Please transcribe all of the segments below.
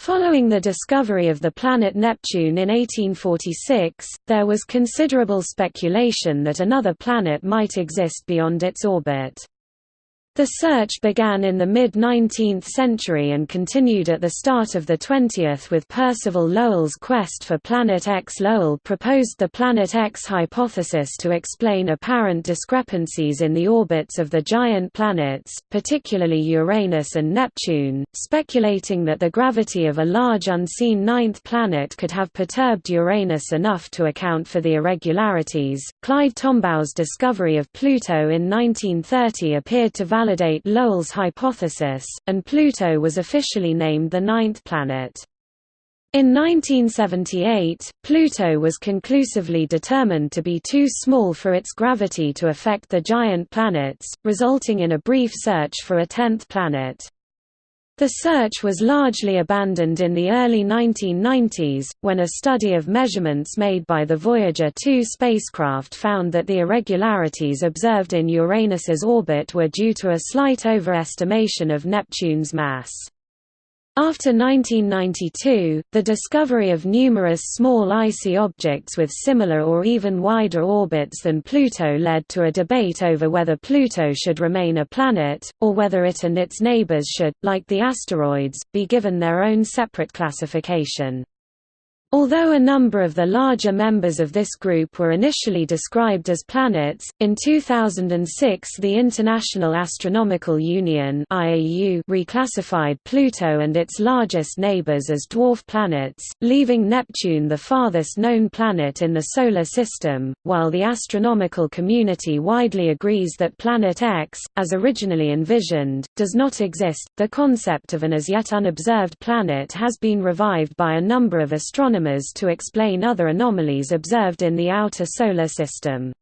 Following the discovery of the planet Neptune in 1846, there was considerable speculation that another planet might exist beyond its orbit. The search began in the mid-19th century and continued at the start of the 20th with Percival Lowell's quest for Planet X. Lowell proposed the Planet X hypothesis to explain apparent discrepancies in the orbits of the giant planets, particularly Uranus and Neptune, speculating that the gravity of a large unseen ninth planet could have perturbed Uranus enough to account for the irregularities. Clyde Tombaugh's discovery of Pluto in 1930 appeared to validate Lowell's hypothesis, and Pluto was officially named the ninth planet. In 1978, Pluto was conclusively determined to be too small for its gravity to affect the giant planets, resulting in a brief search for a tenth planet. The search was largely abandoned in the early 1990s, when a study of measurements made by the Voyager 2 spacecraft found that the irregularities observed in Uranus's orbit were due to a slight overestimation of Neptune's mass. After 1992, the discovery of numerous small icy objects with similar or even wider orbits than Pluto led to a debate over whether Pluto should remain a planet, or whether it and its neighbors should, like the asteroids, be given their own separate classification. Although a number of the larger members of this group were initially described as planets, in 2006 the International Astronomical Union reclassified Pluto and its largest neighbors as dwarf planets, leaving Neptune the farthest known planet in the Solar System, while the astronomical community widely agrees that Planet X, as originally envisioned, does not exist. The concept of an as yet unobserved planet has been revived by a number of astronomers astronomers to explain other anomalies observed in the outer solar system.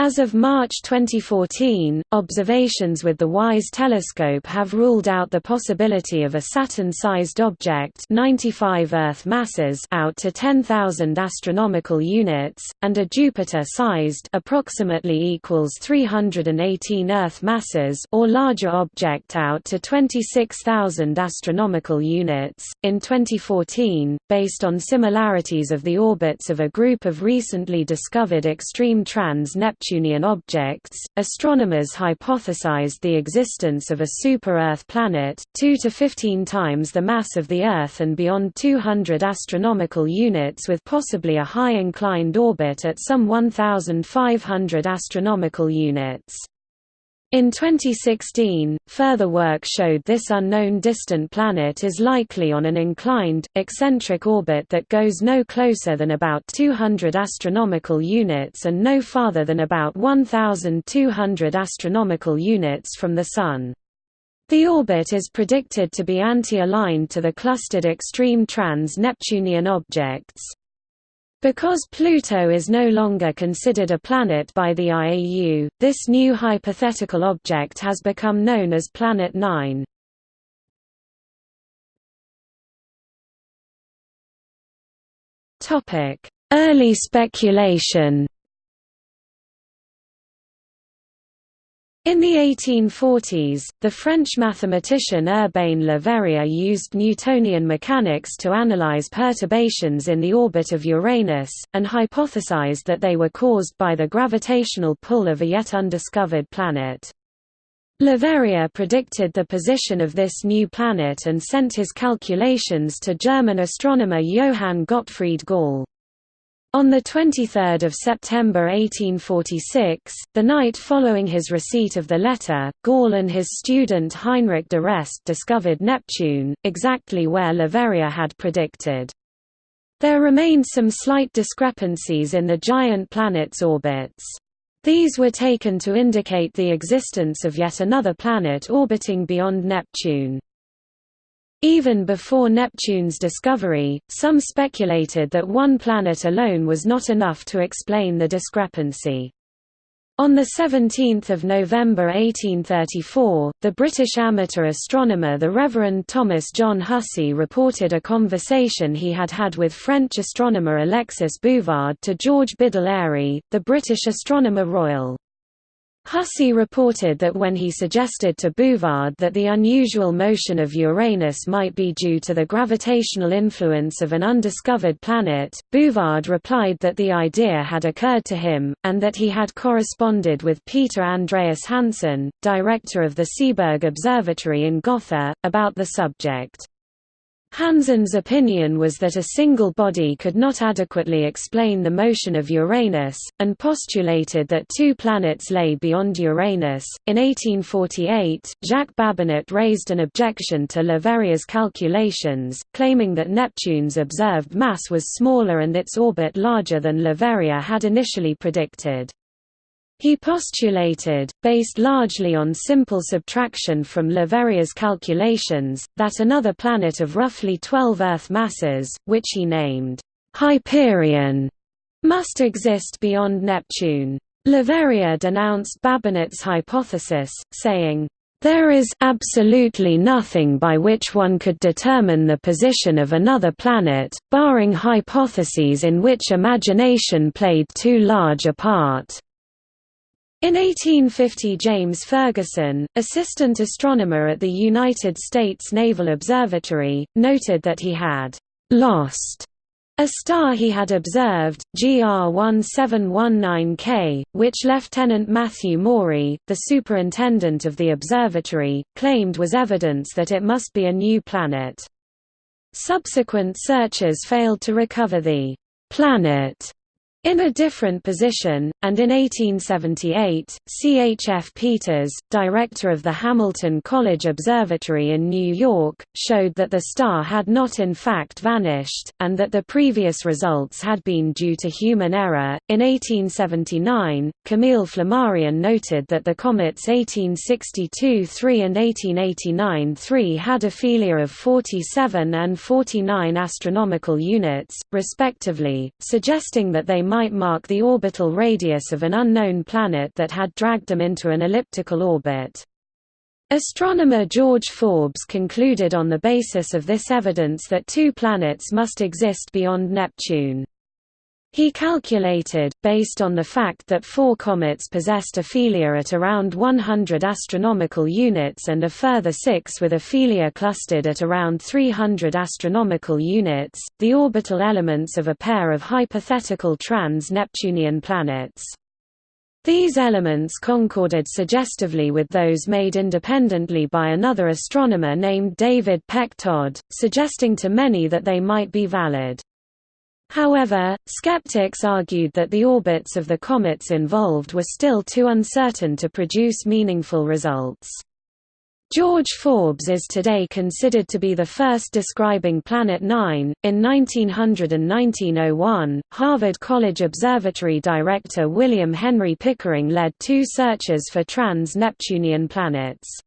As of March 2014, observations with the WISE telescope have ruled out the possibility of a Saturn-sized object 95 Earth masses out to 10,000 astronomical units, and a Jupiter-sized approximately equals 318 Earth masses or larger object out to 26,000 astronomical units. In 2014, based on similarities of the orbits of a group of recently discovered extreme trans-Neptune Neptunian objects, astronomers hypothesized the existence of a super-Earth planet, 2 to 15 times the mass of the Earth and beyond 200 astronomical units with possibly a high inclined orbit at some 1,500 astronomical units. In 2016, further work showed this unknown distant planet is likely on an inclined, eccentric orbit that goes no closer than about 200 astronomical units and no farther than about 1,200 astronomical units from the Sun. The orbit is predicted to be anti-aligned to the clustered extreme trans-Neptunian objects. Because Pluto is no longer considered a planet by the IAU, this new hypothetical object has become known as Planet 9. Early speculation In the 1840s, the French mathematician Urbain Le Verrier used Newtonian mechanics to analyze perturbations in the orbit of Uranus, and hypothesized that they were caused by the gravitational pull of a yet undiscovered planet. Le Verrier predicted the position of this new planet and sent his calculations to German astronomer Johann Gottfried Galle. On 23 September 1846, the night following his receipt of the letter, Galle and his student Heinrich d'Arrest discovered Neptune, exactly where Le Verrier had predicted. There remained some slight discrepancies in the giant planet's orbits. These were taken to indicate the existence of yet another planet orbiting beyond Neptune. Even before Neptune's discovery, some speculated that one planet alone was not enough to explain the discrepancy. On 17 November 1834, the British amateur astronomer the Reverend Thomas John Hussey reported a conversation he had had with French astronomer Alexis Bouvard to George Biddell Airy, the British Astronomer Royal. Hussey reported that when he suggested to Bouvard that the unusual motion of Uranus might be due to the gravitational influence of an undiscovered planet, Bouvard replied that the idea had occurred to him, and that he had corresponded with Peter Andreas Hansen, director of the Seeberg Observatory in Gotha, about the subject. Hansen's opinion was that a single body could not adequately explain the motion of Uranus, and postulated that two planets lay beyond Uranus. In 1848, Jacques Babinet raised an objection to Leverrier's calculations, claiming that Neptune's observed mass was smaller and its orbit larger than Leverrier had initially predicted. He postulated, based largely on simple subtraction from Leverrier's calculations, that another planet of roughly 12 Earth masses, which he named Hyperion, must exist beyond Neptune. Leverrier denounced Babinet's hypothesis, saying, there is absolutely nothing by which one could determine the position of another planet, barring hypotheses in which imagination played too large a part. In 1850 James Ferguson, assistant astronomer at the United States Naval Observatory, noted that he had «lost» a star he had observed, GR 1719K, which Lieutenant Matthew Maury, the superintendent of the observatory, claimed was evidence that it must be a new planet. Subsequent searches failed to recover the «planet» In a different position, and in 1878, C. H. F. Peters, director of the Hamilton College Observatory in New York, showed that the star had not in fact vanished, and that the previous results had been due to human error. In 1879, Camille Flammarion noted that the comets 1862-3 and 1889-3 had aphelia of 47 and 49 astronomical units, respectively, suggesting that they might mark the orbital radius of an unknown planet that had dragged them into an elliptical orbit. Astronomer George Forbes concluded on the basis of this evidence that two planets must exist beyond Neptune. He calculated, based on the fact that four comets possessed aphelia at around 100 astronomical units and a further six with aphelia clustered at around 300 astronomical units, the orbital elements of a pair of hypothetical trans-Neptunian planets. These elements concorded suggestively with those made independently by another astronomer named David Peck Todd, suggesting to many that they might be valid. However, skeptics argued that the orbits of the comets involved were still too uncertain to produce meaningful results. George Forbes is today considered to be the first describing Planet 9. In 1900 and 1901, Harvard College Observatory director William Henry Pickering led two searches for trans Neptunian planets.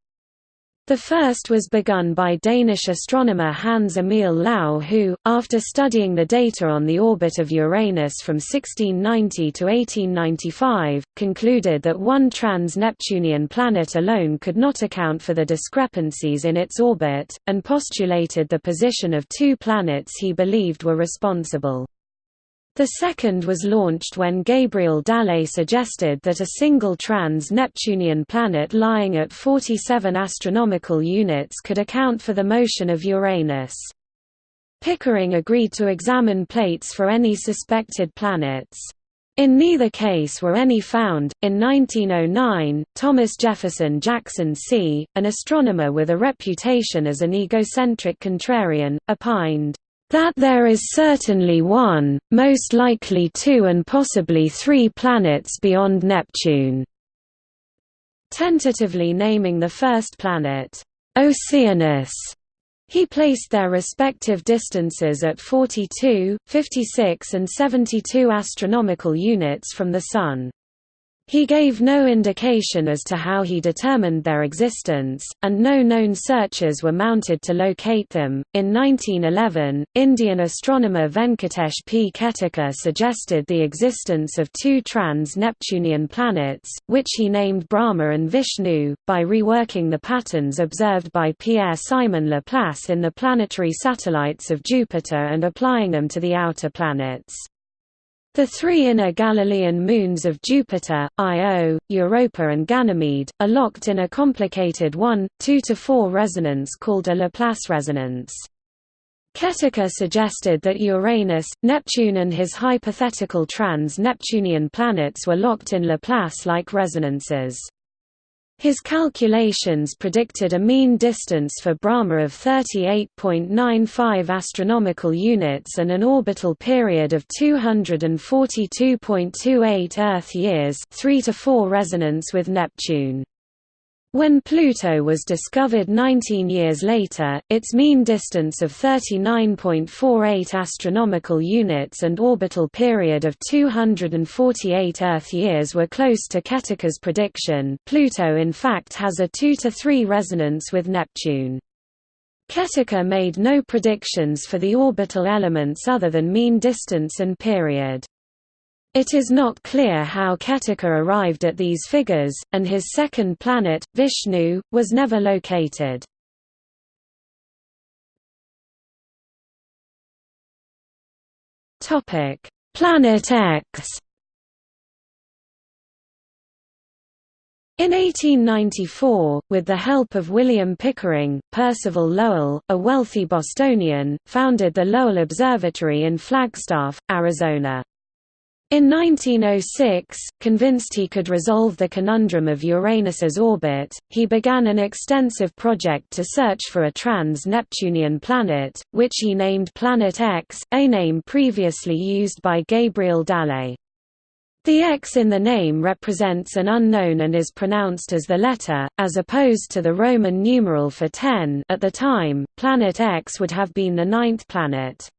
The first was begun by Danish astronomer Hans Emil Lau who, after studying the data on the orbit of Uranus from 1690 to 1895, concluded that one trans-Neptunian planet alone could not account for the discrepancies in its orbit, and postulated the position of two planets he believed were responsible. The second was launched when Gabriel Dallet suggested that a single trans-Neptunian planet lying at 47 astronomical units could account for the motion of Uranus. Pickering agreed to examine plates for any suspected planets. In neither case were any found. In 1909, Thomas Jefferson Jackson See, an astronomer with a reputation as an egocentric contrarian, opined, that there is certainly one, most likely two and possibly three planets beyond Neptune. Tentatively naming the first planet, Oceanus, he placed their respective distances at 42, 56 and 72 astronomical units from the Sun. He gave no indication as to how he determined their existence, and no known searches were mounted to locate them. In 1911, Indian astronomer Venkatesh P. Ketakar suggested the existence of two trans Neptunian planets, which he named Brahma and Vishnu, by reworking the patterns observed by Pierre Simon Laplace in the planetary satellites of Jupiter and applying them to the outer planets. The three inner Galilean moons of Jupiter, Io, Europa and Ganymede, are locked in a complicated 1, 2–4 resonance called a Laplace resonance. Ketakar suggested that Uranus, Neptune and his hypothetical trans-Neptunian planets were locked in Laplace-like resonances. His calculations predicted a mean distance for Brahma of 38.95 astronomical units and an orbital period of 242.28 Earth years 3 to 4 resonance with Neptune. When Pluto was discovered 19 years later, its mean distance of 39.48 astronomical units and orbital period of 248 Earth years were close to Ketakar's prediction. Pluto in fact has a 2 to 3 resonance with Neptune. Ketakar made no predictions for the orbital elements other than mean distance and period. It is not clear how Ketakar arrived at these figures, and his second planet, Vishnu, was never located. Planet X In 1894, with the help of William Pickering, Percival Lowell, a wealthy Bostonian, founded the Lowell Observatory in Flagstaff, Arizona. In 1906, convinced he could resolve the conundrum of Uranus's orbit, he began an extensive project to search for a trans-Neptunian planet, which he named Planet X, a name previously used by Gabriel Dallet. The X in the name represents an unknown and is pronounced as the letter, as opposed to the Roman numeral for 10 at the time, Planet X would have been the ninth planet.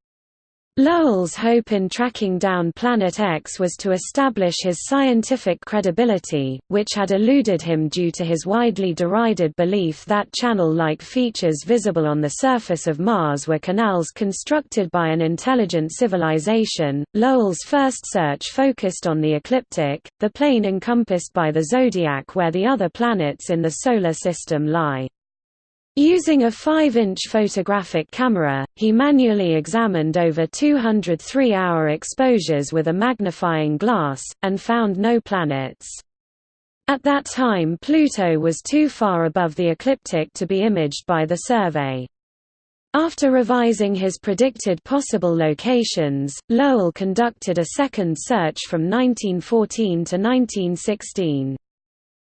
Lowell's hope in tracking down Planet X was to establish his scientific credibility, which had eluded him due to his widely derided belief that channel-like features visible on the surface of Mars were canals constructed by an intelligent civilization. Lowell's first search focused on the ecliptic, the plane encompassed by the zodiac where the other planets in the Solar System lie. Using a 5-inch photographic camera, he manually examined over 200 three-hour exposures with a magnifying glass, and found no planets. At that time Pluto was too far above the ecliptic to be imaged by the survey. After revising his predicted possible locations, Lowell conducted a second search from 1914 to 1916.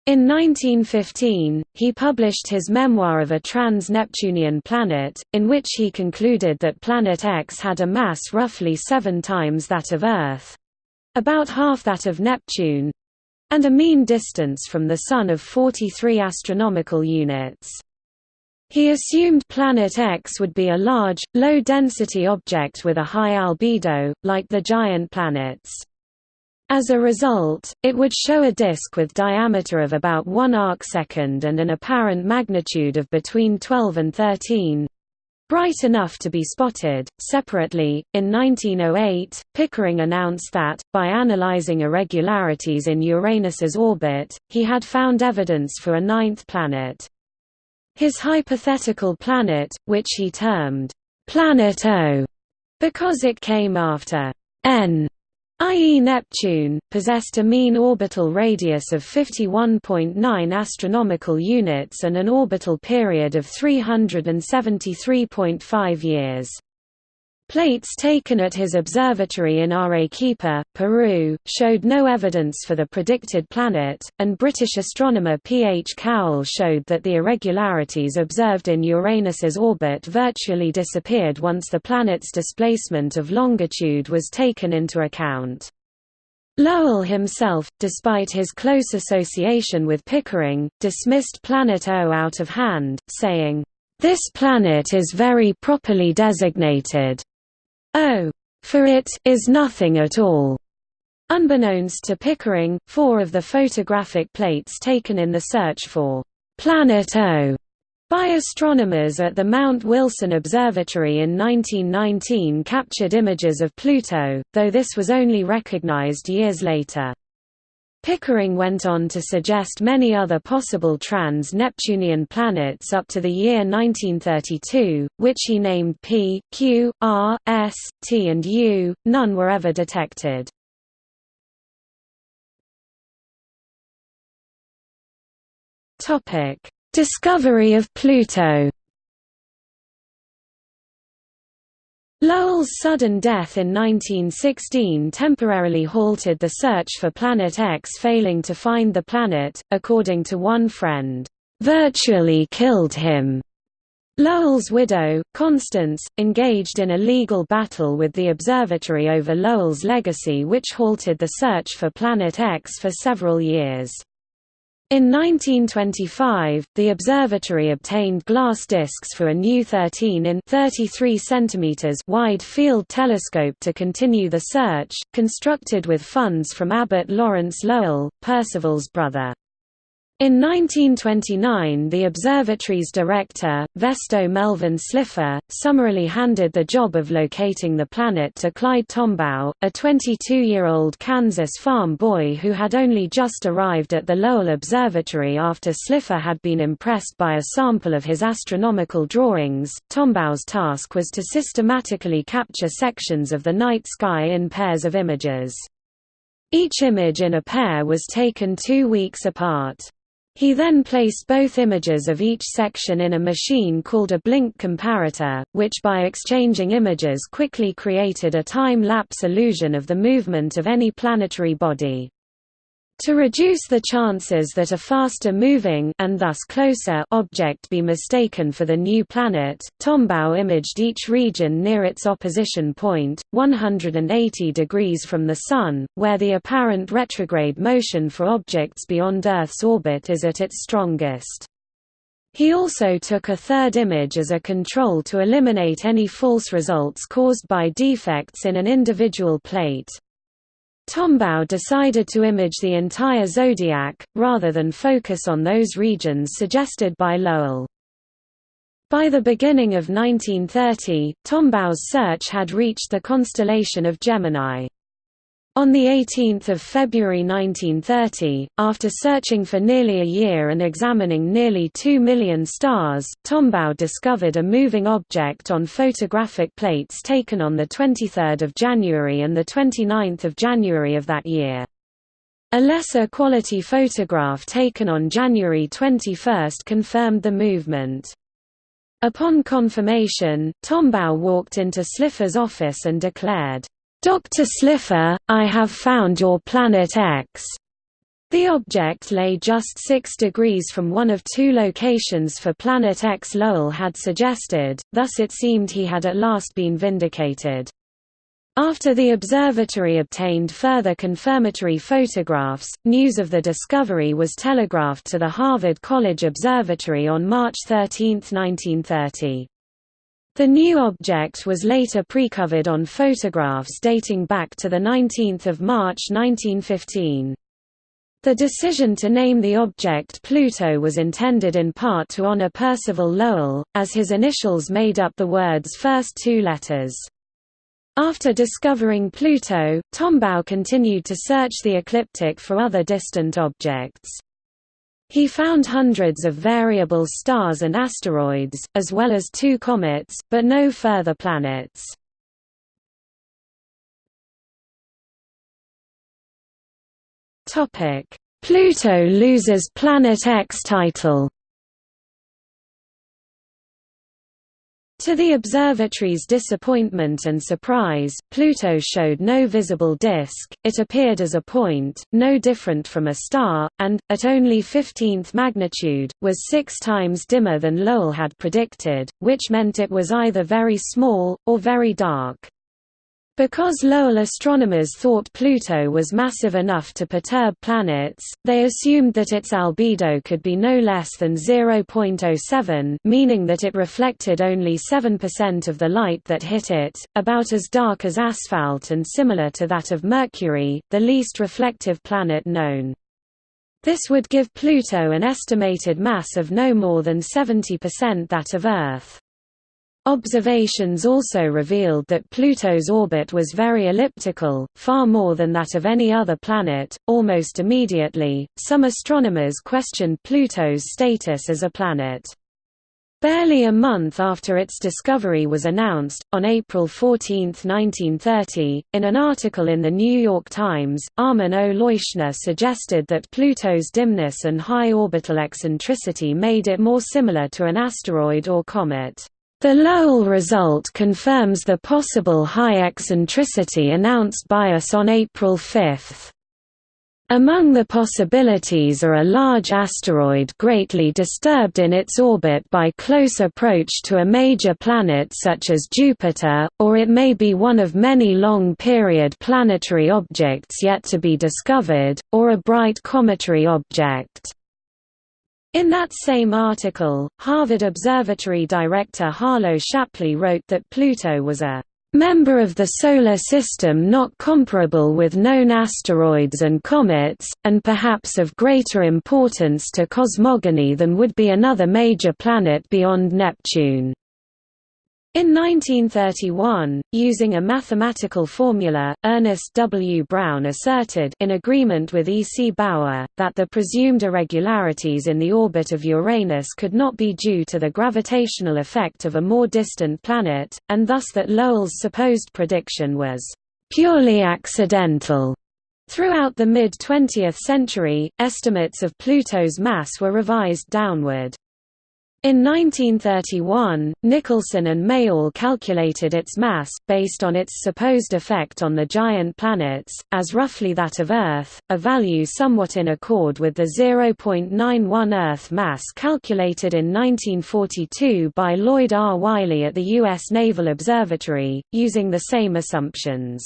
In 1915, he published his memoir of a trans-Neptunian planet, in which he concluded that Planet X had a mass roughly seven times that of Earth—about half that of Neptune—and a mean distance from the Sun of 43 astronomical units. He assumed Planet X would be a large, low-density object with a high albedo, like the giant planets. As a result, it would show a disk with diameter of about 1 arcsecond and an apparent magnitude of between 12 and 13 bright enough to be spotted. Separately, in 1908, Pickering announced that, by analyzing irregularities in Uranus's orbit, he had found evidence for a ninth planet. His hypothetical planet, which he termed Planet O, because it came after N i.e. Neptune, possessed a mean orbital radius of 51.9 astronomical units and an orbital period of 373.5 years. Plates taken at his observatory in Arequipa, Peru, showed no evidence for the predicted planet, and British astronomer P. H. Cowell showed that the irregularities observed in Uranus's orbit virtually disappeared once the planet's displacement of longitude was taken into account. Lowell himself, despite his close association with Pickering, dismissed Planet O out of hand, saying, "...this planet is very properly designated. O, for it, is nothing at all. Unbeknownst to Pickering, four of the photographic plates taken in the search for Planet O by astronomers at the Mount Wilson Observatory in 1919 captured images of Pluto, though this was only recognized years later. Pickering went on to suggest many other possible trans-Neptunian planets up to the year 1932, which he named P, Q, R, S, T and U. None were ever detected. Discovery of Pluto Lowell's sudden death in 1916 temporarily halted the search for Planet X failing to find the planet, according to one friend, "...virtually killed him." Lowell's widow, Constance, engaged in a legal battle with the observatory over Lowell's legacy which halted the search for Planet X for several years. In 1925, the observatory obtained glass discs for a new 13 in 33 cm wide field telescope to continue the search, constructed with funds from Abbot Lawrence Lowell, Percival's brother. In 1929 the observatory's director, Vesto Melvin Slipher, summarily handed the job of locating the planet to Clyde Tombaugh, a 22-year-old Kansas farm boy who had only just arrived at the Lowell Observatory after Slipher had been impressed by a sample of his astronomical drawings. Tombaugh's task was to systematically capture sections of the night sky in pairs of images. Each image in a pair was taken two weeks apart. He then placed both images of each section in a machine called a blink comparator, which by exchanging images quickly created a time-lapse illusion of the movement of any planetary body. To reduce the chances that a faster-moving and thus closer object be mistaken for the new planet, Tombaugh imaged each region near its opposition point, 180 degrees from the Sun, where the apparent retrograde motion for objects beyond Earth's orbit is at its strongest. He also took a third image as a control to eliminate any false results caused by defects in an individual plate. Tombaugh decided to image the entire zodiac, rather than focus on those regions suggested by Lowell. By the beginning of 1930, Tombaugh's search had reached the constellation of Gemini. On 18 February 1930, after searching for nearly a year and examining nearly 2 million stars, Tombaugh discovered a moving object on photographic plates taken on 23 January and 29 January of that year. A lesser quality photograph taken on January 21 confirmed the movement. Upon confirmation, Tombaugh walked into Slipher's office and declared, Dr. Slipher, I have found your Planet X. The object lay just 6 degrees from one of two locations for Planet X Lowell had suggested, thus it seemed he had at last been vindicated. After the observatory obtained further confirmatory photographs, news of the discovery was telegraphed to the Harvard College Observatory on March 13, 1930. The new object was later precovered on photographs dating back to 19 March 1915. The decision to name the object Pluto was intended in part to honor Percival Lowell, as his initials made up the word's first two letters. After discovering Pluto, Tombaugh continued to search the ecliptic for other distant objects. He found hundreds of variable stars and asteroids, as well as two comets, but no further planets. Pluto loses Planet X title To the observatory's disappointment and surprise, Pluto showed no visible disk, it appeared as a point, no different from a star, and, at only 15th magnitude, was six times dimmer than Lowell had predicted, which meant it was either very small, or very dark. Because Lowell astronomers thought Pluto was massive enough to perturb planets, they assumed that its albedo could be no less than 0.07 meaning that it reflected only 7% of the light that hit it, about as dark as asphalt and similar to that of Mercury, the least reflective planet known. This would give Pluto an estimated mass of no more than 70% that of Earth. Observations also revealed that Pluto's orbit was very elliptical, far more than that of any other planet. Almost immediately, some astronomers questioned Pluto's status as a planet. Barely a month after its discovery was announced, on April 14, 1930, in an article in The New York Times, Armin O. Leuschner suggested that Pluto's dimness and high orbital eccentricity made it more similar to an asteroid or comet. The Lowell result confirms the possible high eccentricity announced by us on April 5. Among the possibilities are a large asteroid greatly disturbed in its orbit by close approach to a major planet such as Jupiter, or it may be one of many long-period planetary objects yet to be discovered, or a bright cometary object. In that same article, Harvard Observatory director Harlow Shapley wrote that Pluto was a member of the Solar System not comparable with known asteroids and comets, and perhaps of greater importance to cosmogony than would be another major planet beyond Neptune. In 1931, using a mathematical formula, Ernest W. Brown asserted in agreement with E. C. Bower, that the presumed irregularities in the orbit of Uranus could not be due to the gravitational effect of a more distant planet, and thus that Lowell's supposed prediction was «purely accidental». Throughout the mid-20th century, estimates of Pluto's mass were revised downward. In 1931, Nicholson and Mayall calculated its mass, based on its supposed effect on the giant planets, as roughly that of Earth, a value somewhat in accord with the 0.91 Earth mass calculated in 1942 by Lloyd R. Wylie at the U.S. Naval Observatory, using the same assumptions.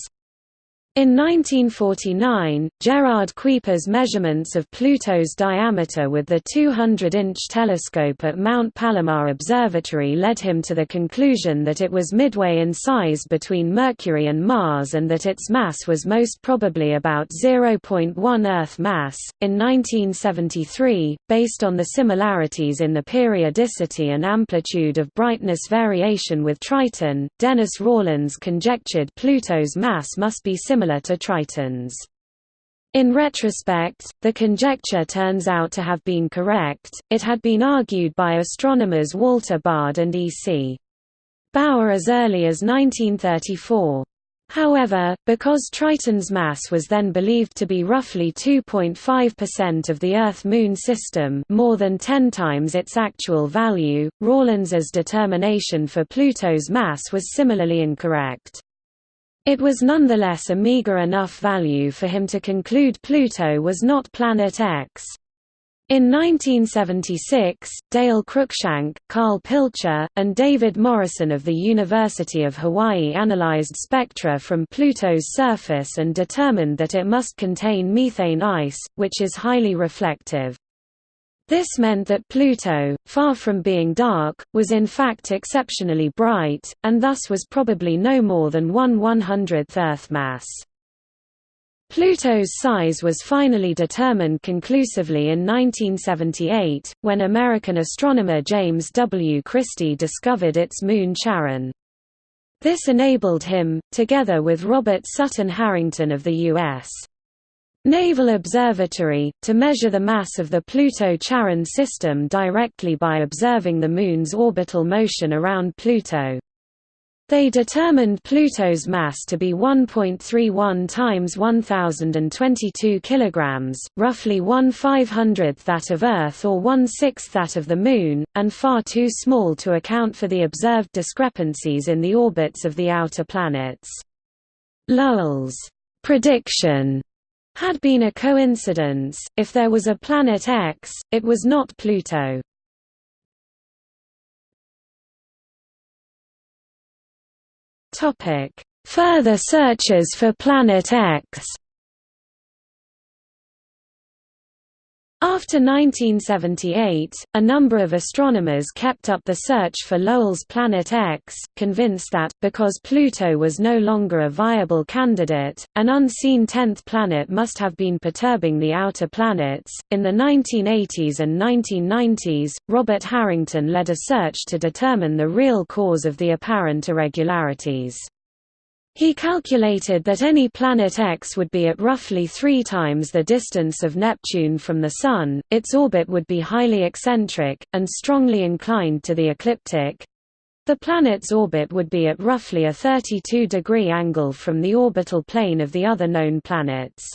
In 1949, Gerard Kuiper's measurements of Pluto's diameter with the 200-inch telescope at Mount Palomar Observatory led him to the conclusion that it was midway in size between Mercury and Mars and that its mass was most probably about 0.1 Earth mass. In 1973, based on the similarities in the periodicity and amplitude of brightness variation with Triton, Dennis Rawlins conjectured Pluto's mass must be similar similar to Triton's. In retrospect, the conjecture turns out to have been correct, it had been argued by astronomers Walter Baade and E. C. Bower as early as 1934. However, because Triton's mass was then believed to be roughly 2.5% of the Earth–Moon system more than 10 times its actual value, Rawlins's determination for Pluto's mass was similarly incorrect. It was nonetheless a meager enough value for him to conclude Pluto was not Planet X. In 1976, Dale Cruikshank, Carl Pilcher, and David Morrison of the University of Hawaii analyzed spectra from Pluto's surface and determined that it must contain methane ice, which is highly reflective. This meant that Pluto, far from being dark, was in fact exceptionally bright, and thus was probably no more than 1 100th Earth mass. Pluto's size was finally determined conclusively in 1978, when American astronomer James W. Christy discovered its moon Charon. This enabled him, together with Robert Sutton Harrington of the U.S. Naval Observatory, to measure the mass of the Pluto-Charon system directly by observing the Moon's orbital motion around Pluto. They determined Pluto's mass to be 1.31 times 1022 kilograms, roughly 1 500th that of Earth or 1 6th that of the Moon, and far too small to account for the observed discrepancies in the orbits of the outer planets. Lowell's prediction had been a coincidence, if there was a Planet X, it was not Pluto. Further searches for Planet X After 1978, a number of astronomers kept up the search for Lowell's Planet X, convinced that, because Pluto was no longer a viable candidate, an unseen tenth planet must have been perturbing the outer planets. In the 1980s and 1990s, Robert Harrington led a search to determine the real cause of the apparent irregularities. He calculated that any planet X would be at roughly three times the distance of Neptune from the Sun, its orbit would be highly eccentric, and strongly inclined to the ecliptic. The planet's orbit would be at roughly a 32-degree angle from the orbital plane of the other known planets.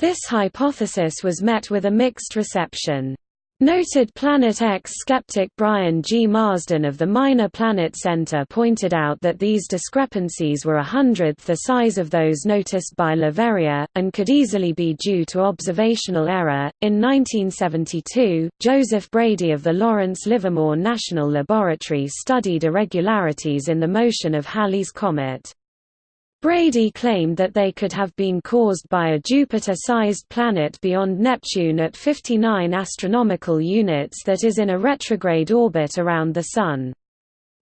This hypothesis was met with a mixed reception. Noted Planet X skeptic Brian G. Marsden of the Minor Planet Center pointed out that these discrepancies were a hundredth the size of those noticed by Leverrier, and could easily be due to observational error. In 1972, Joseph Brady of the Lawrence Livermore National Laboratory studied irregularities in the motion of Halley's Comet. Brady claimed that they could have been caused by a Jupiter-sized planet beyond Neptune at 59 astronomical units that is in a retrograde orbit around the Sun.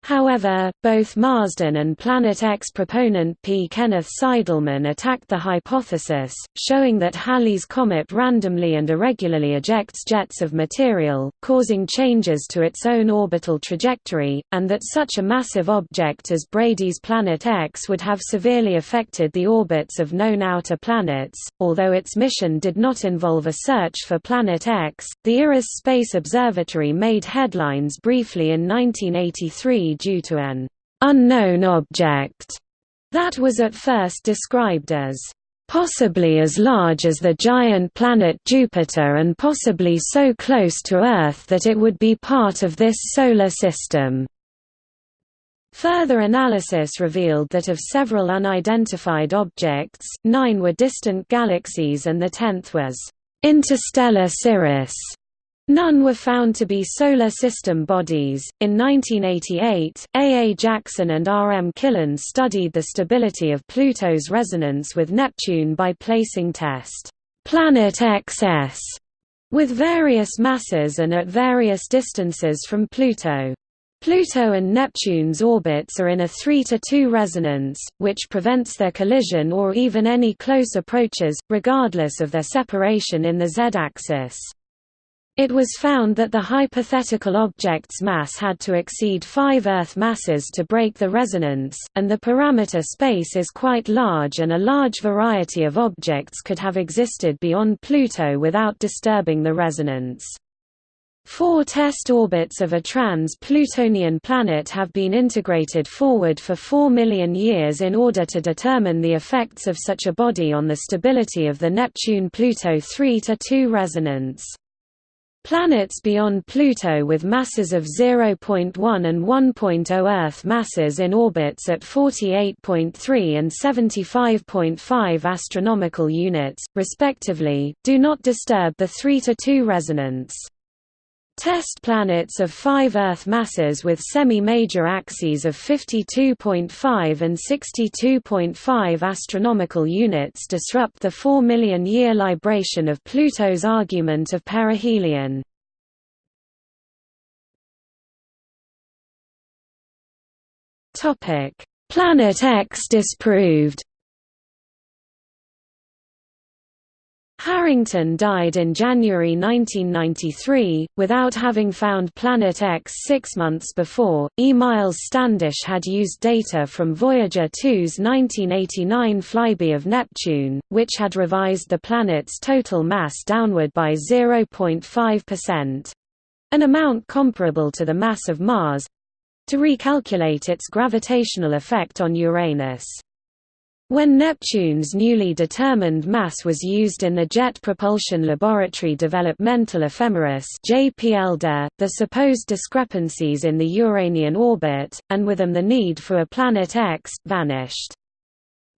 However, both Marsden and Planet X proponent P. Kenneth Seidelmann attacked the hypothesis, showing that Halley's comet randomly and irregularly ejects jets of material, causing changes to its own orbital trajectory, and that such a massive object as Brady's Planet X would have severely affected the orbits of known outer planets. Although its mission did not involve a search for Planet X, the IRAS Space Observatory made headlines briefly in 1983 due to an unknown object that was at first described as possibly as large as the giant planet Jupiter and possibly so close to Earth that it would be part of this solar system. Further analysis revealed that of several unidentified objects, nine were distant galaxies and the tenth was interstellar Cirrus. None were found to be Solar System bodies. In 1988, A. A. Jackson and R. M. Killen studied the stability of Pluto's resonance with Neptune by placing test planet XS with various masses and at various distances from Pluto. Pluto and Neptune's orbits are in a 3 to 2 resonance, which prevents their collision or even any close approaches, regardless of their separation in the z-axis. It was found that the hypothetical object's mass had to exceed 5 Earth masses to break the resonance, and the parameter space is quite large and a large variety of objects could have existed beyond Pluto without disturbing the resonance. Four test orbits of a trans-Plutonian planet have been integrated forward for 4 million years in order to determine the effects of such a body on the stability of the Neptune-Pluto 3–2 resonance. Planets beyond Pluto with masses of 0.1 and 1.0 Earth masses in orbits at 48.3 and 75.5 astronomical units, respectively, do not disturb the 3 to 2 resonance. Test planets of five Earth masses with semi-major axes of 52.5 and 62.5 astronomical units disrupt the 4 million year libration of Pluto's argument of perihelion. Topic: Planet X disproved Harrington died in January 1993, without having found Planet X six months before. E. Miles Standish had used data from Voyager 2's 1989 flyby of Neptune, which had revised the planet's total mass downward by 0.5% an amount comparable to the mass of Mars to recalculate its gravitational effect on Uranus. When Neptune's newly determined mass was used in the Jet Propulsion Laboratory Developmental Ephemeris the supposed discrepancies in the Uranian orbit, and with them the need for a Planet X, vanished.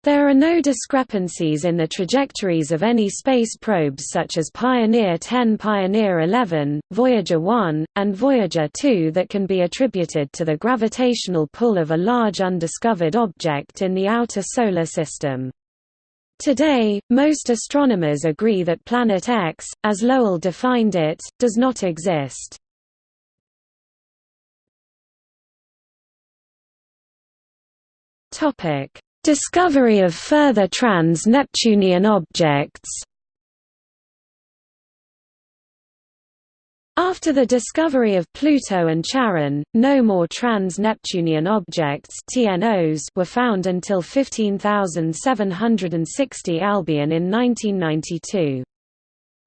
There are no discrepancies in the trajectories of any space probes such as Pioneer 10 Pioneer 11, Voyager 1, and Voyager 2 that can be attributed to the gravitational pull of a large undiscovered object in the outer Solar System. Today, most astronomers agree that Planet X, as Lowell defined it, does not exist. Topic Discovery of further trans-Neptunian objects After the discovery of Pluto and Charon, no more trans-Neptunian objects TNOs were found until 15760 Albion in 1992.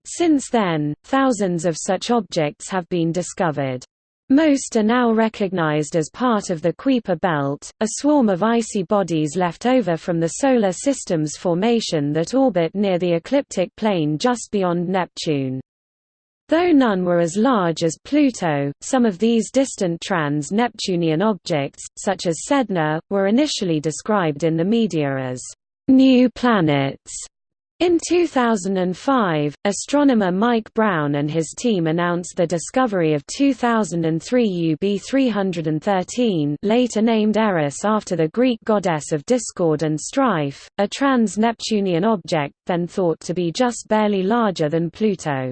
Since then, thousands of such objects have been discovered. Most are now recognized as part of the Kuiper belt, a swarm of icy bodies left over from the Solar System's formation that orbit near the ecliptic plane just beyond Neptune. Though none were as large as Pluto, some of these distant trans-Neptunian objects, such as Sedna, were initially described in the media as new planets. In 2005, astronomer Mike Brown and his team announced the discovery of 2003 UB313 later named Eris after the Greek goddess of discord and strife, a trans-Neptunian object then thought to be just barely larger than Pluto.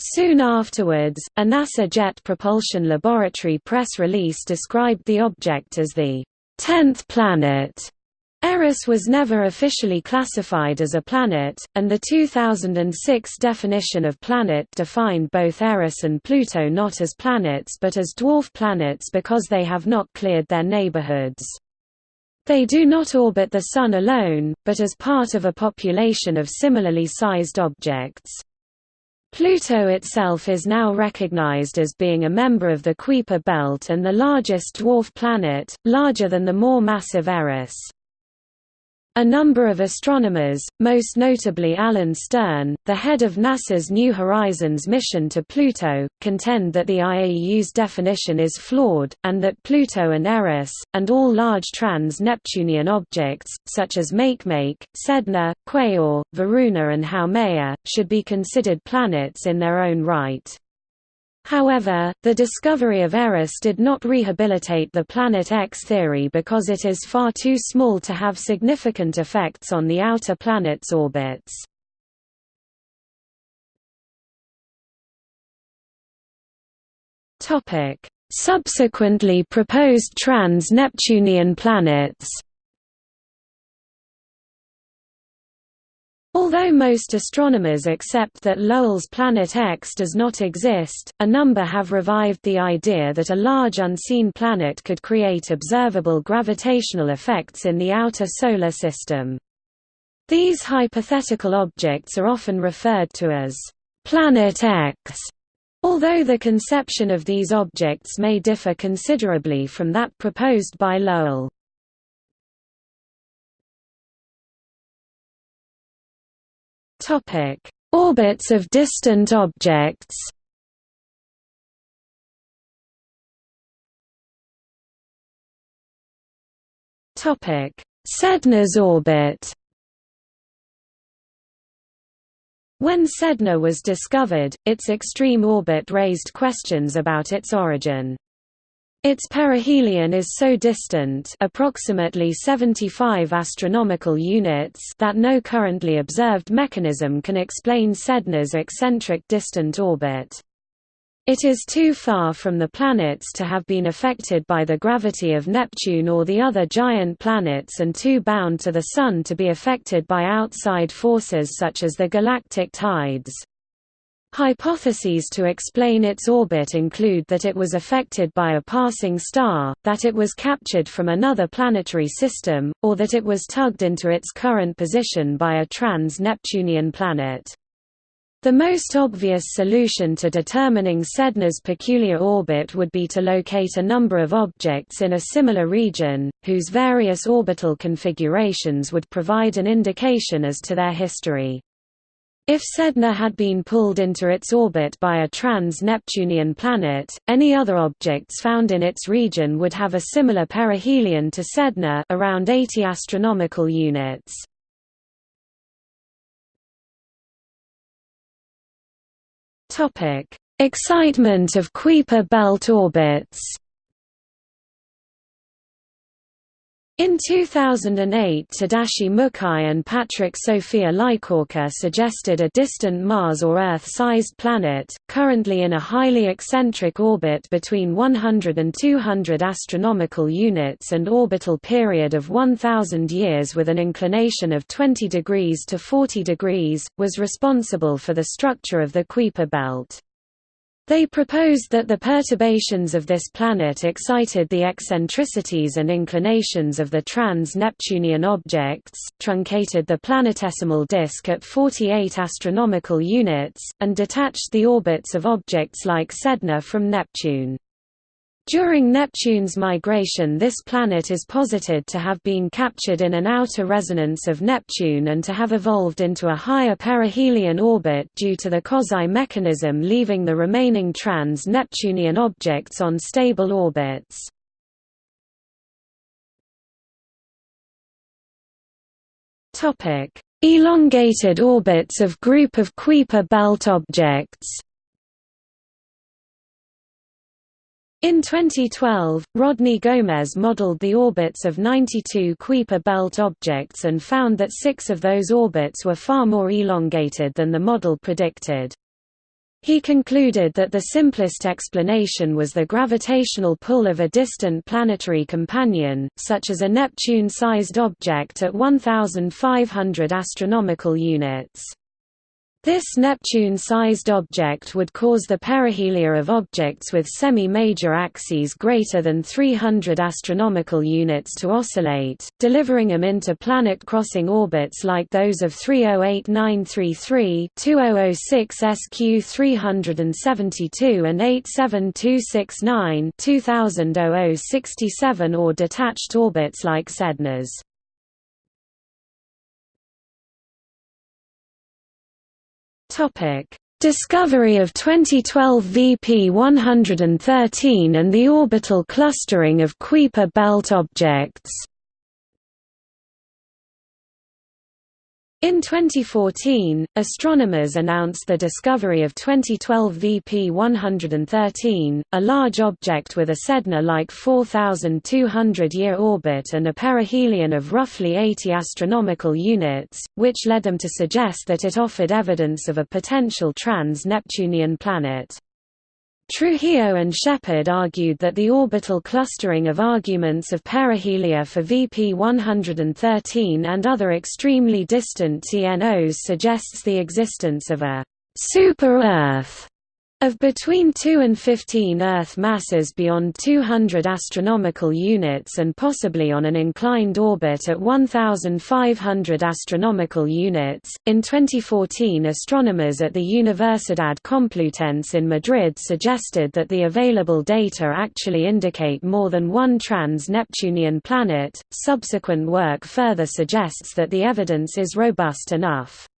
Soon afterwards, a NASA Jet Propulsion Laboratory press release described the object as the tenth planet. Eris was never officially classified as a planet, and the 2006 definition of planet defined both Eris and Pluto not as planets but as dwarf planets because they have not cleared their neighborhoods. They do not orbit the Sun alone, but as part of a population of similarly sized objects. Pluto itself is now recognized as being a member of the Kuiper belt and the largest dwarf planet, larger than the more massive Eris. A number of astronomers, most notably Alan Stern, the head of NASA's New Horizons mission to Pluto, contend that the IAU's definition is flawed, and that Pluto and Eris, and all large trans-Neptunian objects, such as Makemake, Sedna, Quaoar, Varuna and Haumea, should be considered planets in their own right. However, the discovery of Eris did not rehabilitate the Planet X theory because it is far too small to have significant effects on the outer planets' orbits. Subsequently proposed trans-Neptunian planets Although most astronomers accept that Lowell's Planet X does not exist, a number have revived the idea that a large unseen planet could create observable gravitational effects in the outer solar system. These hypothetical objects are often referred to as Planet X, although the conception of these objects may differ considerably from that proposed by Lowell. Topic: Orbits of distant objects. Topic: Sedna's orbit. When Sedna was discovered, its extreme orbit raised questions about its origin. Its perihelion is so distant approximately 75 astronomical units that no currently observed mechanism can explain Sedna's eccentric distant orbit. It is too far from the planets to have been affected by the gravity of Neptune or the other giant planets and too bound to the Sun to be affected by outside forces such as the galactic tides. Hypotheses to explain its orbit include that it was affected by a passing star, that it was captured from another planetary system, or that it was tugged into its current position by a trans-Neptunian planet. The most obvious solution to determining Sedna's peculiar orbit would be to locate a number of objects in a similar region, whose various orbital configurations would provide an indication as to their history. If Sedna had been pulled into its orbit by a trans-Neptunian planet, any other objects found in its region would have a similar perihelion to Sedna around 80 astronomical units. Topic: Excitement of Kuiper belt orbits In 2008 Tadashi Mukai and Patrick Sophia Lykawka suggested a distant Mars or Earth-sized planet, currently in a highly eccentric orbit between 100 and 200 astronomical units and orbital period of 1000 years with an inclination of 20 degrees to 40 degrees, was responsible for the structure of the Kuiper belt. They proposed that the perturbations of this planet excited the eccentricities and inclinations of the trans-Neptunian objects, truncated the planetesimal disk at 48 astronomical units, and detached the orbits of objects like Sedna from Neptune. During Neptune's migration this planet is posited to have been captured in an outer resonance of Neptune and to have evolved into a higher perihelion orbit due to the Kozai mechanism leaving the remaining trans-Neptunian objects on stable orbits. Elongated orbits of group of Kuiper belt objects In 2012, Rodney Gomes modeled the orbits of 92 Kuiper belt objects and found that six of those orbits were far more elongated than the model predicted. He concluded that the simplest explanation was the gravitational pull of a distant planetary companion, such as a Neptune-sized object at 1,500 astronomical units. This Neptune-sized object would cause the perihelia of objects with semi-major axes greater than 300 astronomical units to oscillate, delivering them into planet-crossing orbits like those of 308933, 2006 SQ 372 and 87269 2000 or detached orbits like Sedna's. Topic: Discovery of 2012 VP 113 and the orbital clustering of Kuiper belt objects. In 2014, astronomers announced the discovery of 2012 VP 113, a large object with a Sedna-like 4,200-year orbit and a perihelion of roughly 80 astronomical units, which led them to suggest that it offered evidence of a potential trans-Neptunian planet. Trujillo and Sheppard argued that the orbital clustering of arguments of perihelia for VP 113 and other extremely distant TNOs suggests the existence of a super-Earth of between 2 and 15 Earth masses beyond 200 astronomical units and possibly on an inclined orbit at 1500 astronomical units. In 2014, astronomers at the Universidad Complutense in Madrid suggested that the available data actually indicate more than one trans-Neptunian planet. Subsequent work further suggests that the evidence is robust enough.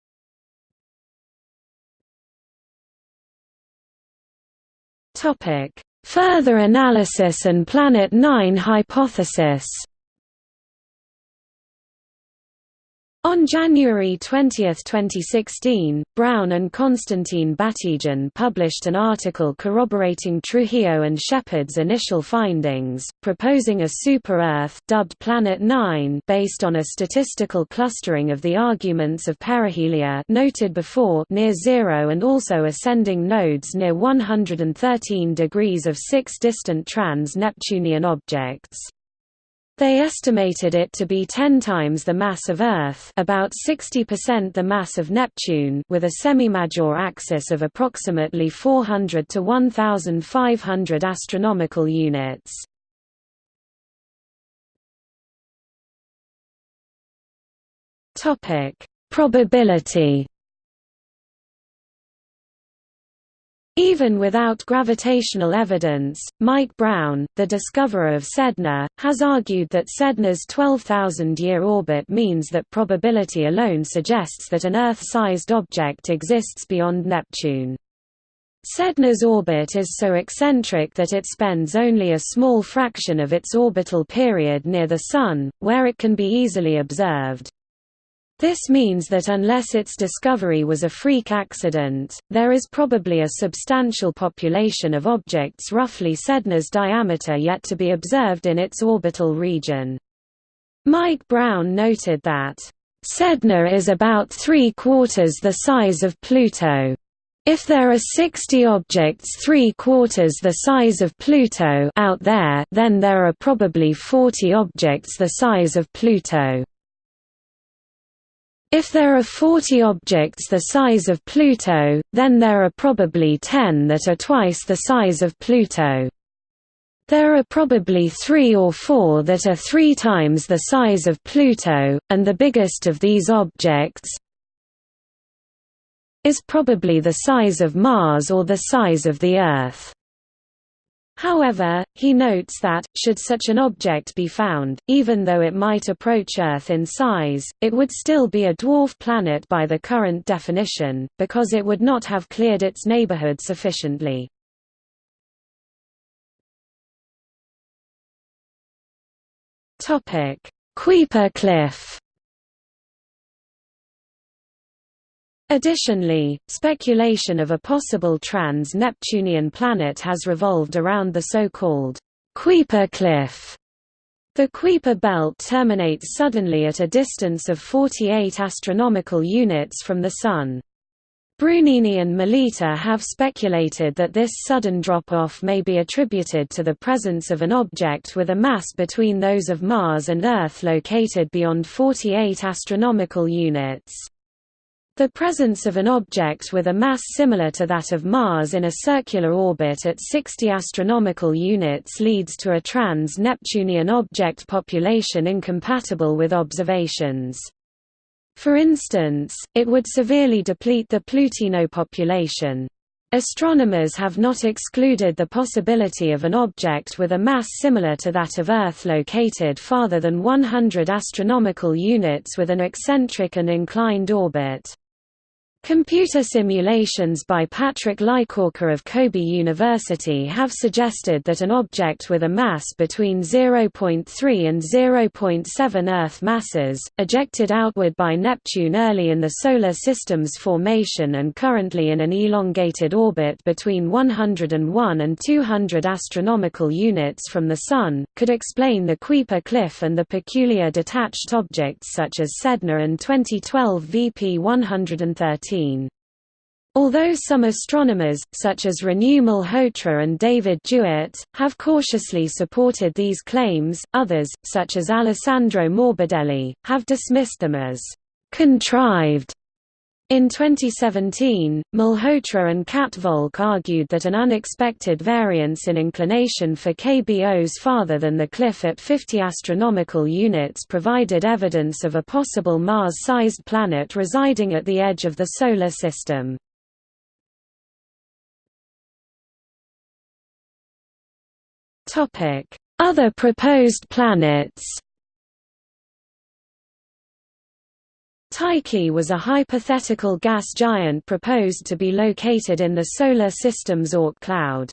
Further analysis and Planet 9 hypothesis. On January 20, 2016, Brown and Konstantin Batygin published an article corroborating Trujillo and Sheppard's initial findings, proposing a super-Earth dubbed Planet 9 based on a statistical clustering of the arguments of perihelia noted before near zero and also ascending nodes near 113 degrees of six distant trans-Neptunian objects. They estimated it to be 10 times the mass of Earth about 60% the mass of Neptune with a semi-major axis of approximately 400 to 1,500 astronomical units. Probability Even without gravitational evidence, Mike Brown, the discoverer of Sedna, has argued that Sedna's 12,000-year orbit means that probability alone suggests that an Earth-sized object exists beyond Neptune. Sedna's orbit is so eccentric that it spends only a small fraction of its orbital period near the Sun, where it can be easily observed. This means that unless its discovery was a freak accident, there is probably a substantial population of objects roughly Sedna's diameter yet to be observed in its orbital region. Mike Brown noted that, "...Sedna is about three-quarters the size of Pluto. If there are 60 objects three-quarters the size of Pluto out there, then there are probably 40 objects the size of Pluto." If there are 40 objects the size of Pluto, then there are probably 10 that are twice the size of Pluto. There are probably three or four that are three times the size of Pluto, and the biggest of these objects is probably the size of Mars or the size of the Earth. However, he notes that, should such an object be found, even though it might approach Earth in size, it would still be a dwarf planet by the current definition, because it would not have cleared its neighborhood sufficiently. Kuiper Cliff Additionally, speculation of a possible trans-Neptunian planet has revolved around the so-called Kuiper Cliff. The Kuiper belt terminates suddenly at a distance of 48 astronomical units from the Sun. Brunini and Melita have speculated that this sudden drop-off may be attributed to the presence of an object with a mass between those of Mars and Earth located beyond 48 astronomical units. The presence of an object with a mass similar to that of Mars in a circular orbit at 60 astronomical units leads to a trans-Neptunian object population incompatible with observations. For instance, it would severely deplete the Plutino population. Astronomers have not excluded the possibility of an object with a mass similar to that of Earth located farther than 100 astronomical units with an eccentric and inclined orbit. Computer simulations by Patrick Lykawka of Kobe University have suggested that an object with a mass between 0.3 and 0.7 Earth masses, ejected outward by Neptune early in the Solar System's formation and currently in an elongated orbit between 101 and 200 astronomical units from the Sun, could explain the Kuiper Cliff and the peculiar detached objects such as Sedna and 2012 VP 113. Although some astronomers, such as Renu Malhotra and David Jewitt, have cautiously supported these claims, others, such as Alessandro Morbidelli, have dismissed them as «contrived». In 2017, Malhotra and Kat Volk argued that an unexpected variance in inclination for KBOs farther than the cliff at 50 astronomical units provided evidence of a possible Mars-sized planet residing at the edge of the Solar System. Other proposed planets Tyche was a hypothetical gas giant proposed to be located in the Solar System's Oort cloud.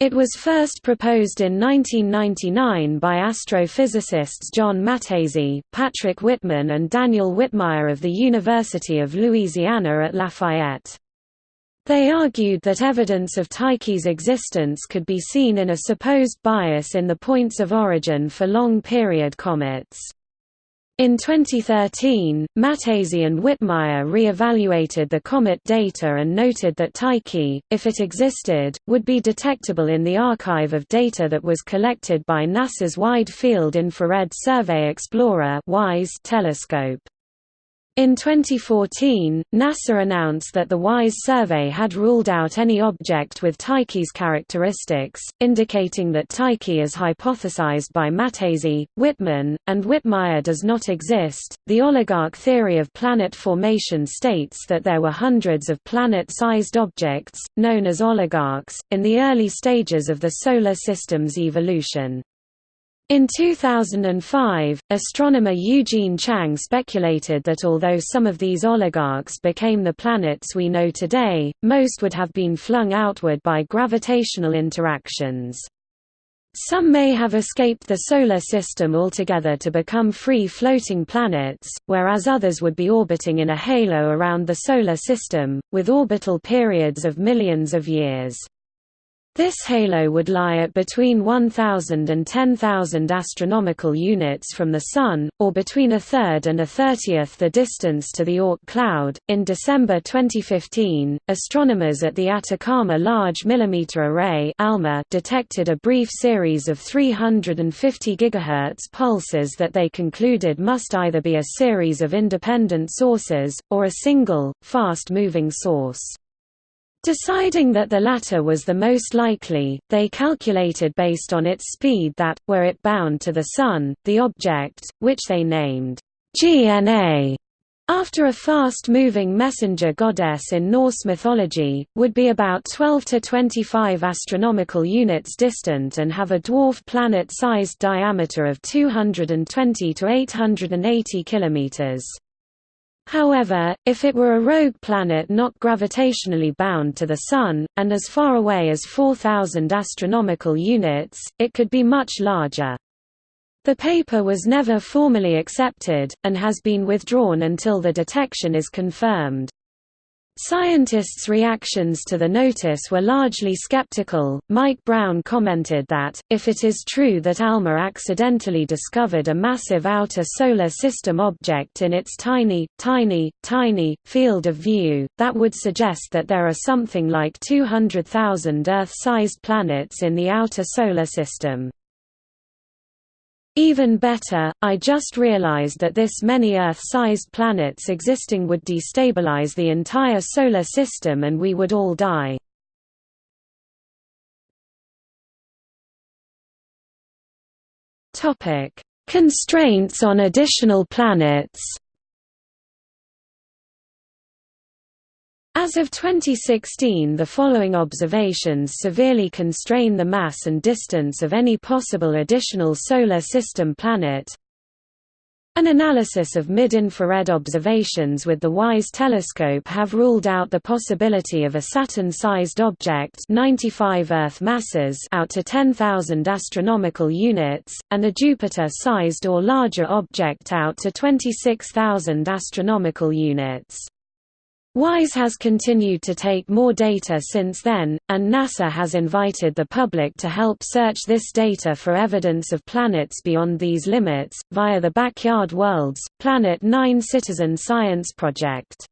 It was first proposed in 1999 by astrophysicists John Matese, Patrick Whitman and Daniel Whitmire of the University of Louisiana at Lafayette. They argued that evidence of Tyche's existence could be seen in a supposed bias in the points of origin for long-period comets. In 2013, Matese and Whitmire re-evaluated the comet data and noted that Tyche, if it existed, would be detectable in the archive of data that was collected by NASA's Wide Field Infrared Survey Explorer telescope. In 2014, NASA announced that the WISE survey had ruled out any object with Tyche's characteristics, indicating that Tyche as hypothesized by Matese, Whitman, and Whitmire does not exist. The oligarch theory of planet formation states that there were hundreds of planet-sized objects, known as oligarchs, in the early stages of the Solar System's evolution. In 2005, astronomer Eugene Chiang speculated that although some of these oligarchs became the planets we know today, most would have been flung outward by gravitational interactions. Some may have escaped the Solar System altogether to become free-floating planets, whereas others would be orbiting in a halo around the Solar System, with orbital periods of millions of years. This halo would lie at between 1,000 and 10,000 astronomical units from the Sun, or between a third and a thirtieth the distance to the Oort cloud. In December 2015, astronomers at the Atacama Large Millimeter Array (ALMA) detected a brief series of 350 GHz pulses that they concluded must either be a series of independent sources or a single, fast-moving source. Deciding that the latter was the most likely, they calculated based on its speed that, were it bound to the Sun, the object, which they named GNA, after a fast-moving messenger goddess in Norse mythology, would be about 12 to 25 astronomical units distant and have a dwarf planet-sized diameter of 220 to 880 kilometers. However, if it were a rogue planet not gravitationally bound to the Sun, and as far away as 4,000 astronomical units, it could be much larger. The paper was never formally accepted, and has been withdrawn until the detection is confirmed. Scientists' reactions to the notice were largely skeptical. Mike Brown commented that, if it is true that ALMA accidentally discovered a massive outer solar system object in its tiny, tiny, tiny, field of view, that would suggest that there are something like 200,000 Earth-sized planets in the outer solar system. Even better, I just realized that this many Earth-sized planets existing would destabilize the entire Solar System and we would all die. Constraints on additional planets As of 2016 the following observations severely constrain the mass and distance of any possible additional Solar System planet. An analysis of mid-infrared observations with the WISE telescope have ruled out the possibility of a Saturn-sized object 95 Earth masses out to 10,000 astronomical units, and a Jupiter-sized or larger object out to 26,000 astronomical units. WISE has continued to take more data since then, and NASA has invited the public to help search this data for evidence of planets beyond these limits, via the Backyard Worlds, Planet 9 citizen science project.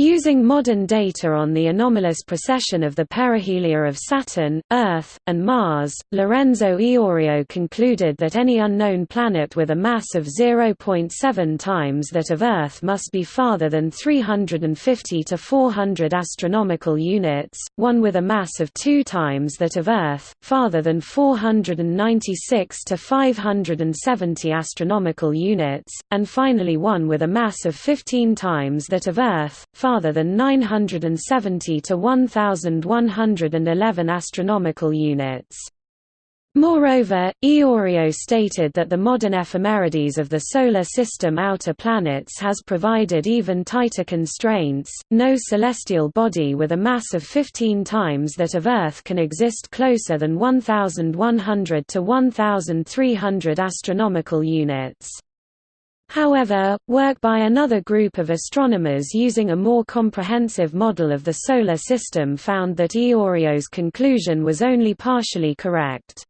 Using modern data on the anomalous precession of the perihelia of Saturn, Earth, and Mars, Lorenzo Iorio concluded that any unknown planet with a mass of 0.7 times that of Earth must be farther than 350 to 400 astronomical units, one with a mass of 2 times that of Earth, farther than 496 to 570 astronomical units, and finally one with a mass of 15 times that of Earth, farther than 970 to 1111 astronomical units. Moreover, Iorio stated that the modern ephemerides of the Solar System outer planets has provided even tighter constraints, no celestial body with a mass of 15 times that of Earth can exist closer than 1100 to 1300 astronomical units. However, work by another group of astronomers using a more comprehensive model of the Solar System found that Iorio's conclusion was only partially correct.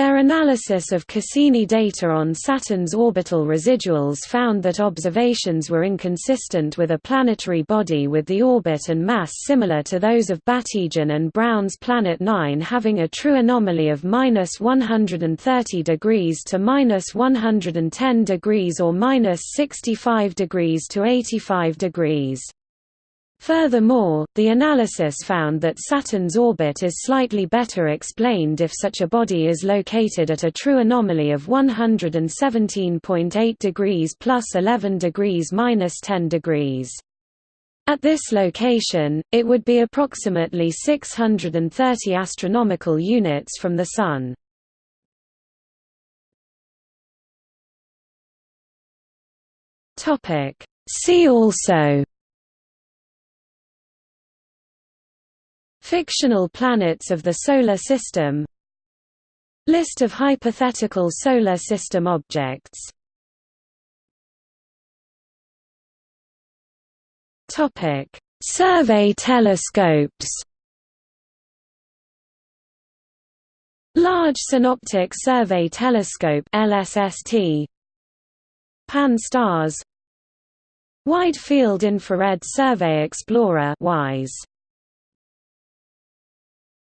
Their analysis of Cassini data on Saturn's orbital residuals found that observations were inconsistent with a planetary body with the orbit and mass similar to those of Batygin and Brown's Planet 9 having a true anomaly of minus 130 degrees to minus 110 degrees or minus 65 degrees to 85 degrees. Furthermore, the analysis found that Saturn's orbit is slightly better explained if such a body is located at a true anomaly of 117.8 degrees plus 11 degrees minus 10 degrees. At this location, it would be approximately 630 astronomical units from the Sun. See also Fictional planets of the Solar System. List of hypothetical Solar System objects. Survey telescopes. Large Synoptic Survey Telescope LSST Pan-STARRS Wide Field Infrared Survey Explorer WISE